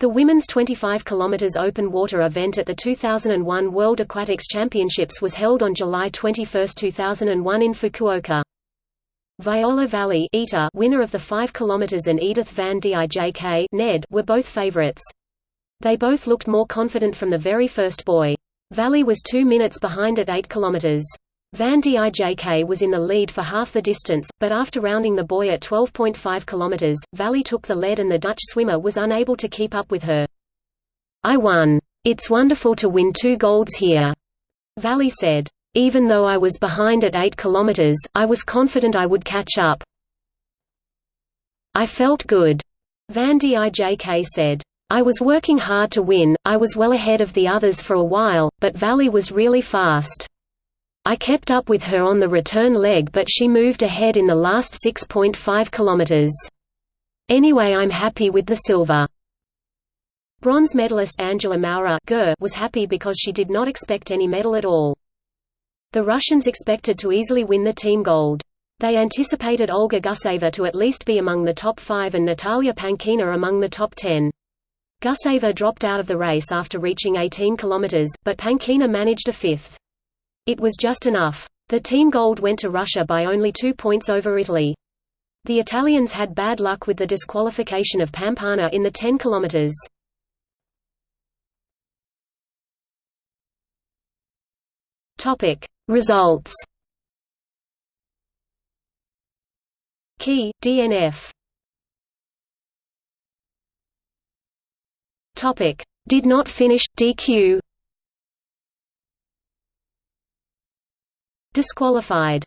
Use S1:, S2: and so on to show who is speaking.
S1: The women's 25 km open water event at the 2001 World Aquatics Championships was held on July 21, 2001 in Fukuoka. Viola Valli winner of the 5 km and Edith Van Dijk Ned were both favorites. They both looked more confident from the very first buoy. Valli was two minutes behind at 8 km. Van Dijk was in the lead for half the distance, but after rounding the buoy at 12.5 km, Valli took the lead and the Dutch swimmer was unable to keep up with her. I won. It's wonderful to win two golds here. Valli said. Even though I was behind at 8 km, I was confident I would catch up. I felt good. Van Dijk said. I was working hard to win, I was well ahead of the others for a while, but Valli was really fast. I kept up with her on the return leg but she moved ahead in the last 6.5 kilometers. Anyway I'm happy with the silver. Bronze medalist Angela Maurer was happy because she did not expect any medal at all. The Russians expected to easily win the team gold. They anticipated Olga Guseva to at least be among the top five and Natalia Pankina among the top ten. Guseva dropped out of the race after reaching 18 kilometers, but Pankina managed a fifth. It was just enough. The team gold went to Russia by only two points over Italy. The Italians had bad luck with the disqualification of Pampana in the 10 kilometers. Topic: Results. Key DNF. Topic: Did not finish DQ. Disqualified